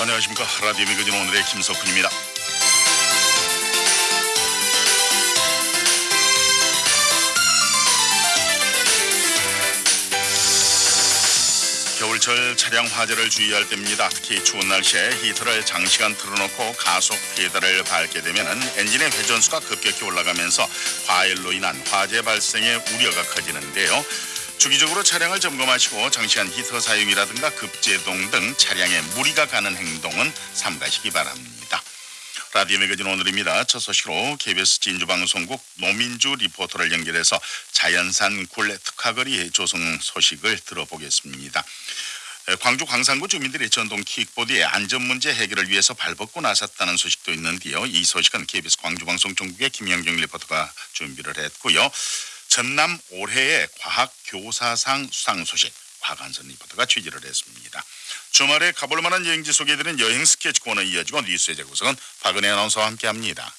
안녕하십니까 라디오 미그진 오늘의 김석훈입니다. 겨울철 차량 화재를 주의할 때입니다. 특히 추운 날씨에 히터를 장시간 틀어놓고 가속 페달을 밟게 되면 엔진의 회전수가 급격히 올라가면서 과열로 인한 화재 발생의 우려가 커지는데요. 주기적으로 차량을 점검하시고 장시간 히터 사용이라든가 급제동 등 차량에 무리가 가는 행동은 삼가시기 바랍니다. 라디오 매거진 오늘입니다. 첫 소식으로 KBS 진주방송국 노민주 리포터를 연결해서 자연산 굴의 특화거리 조성 소식을 들어보겠습니다. 에, 광주 광산구 주민들이 전동 킥보드의 안전 문제 해결을 위해서 발벗고 나섰다는 소식도 있는데요. 이 소식은 KBS 광주방송총국의 김영경 리포터가 준비를 했고요. 전남 올해의 과학 교사상 수상 소식 과관선 리포터가 취재를 했습니다. 주말에 가볼 만한 여행지 소개해드리는 여행 스케치 코너 이어지고 뉴스의 재구성은 박은혜 아나운서와 함께합니다.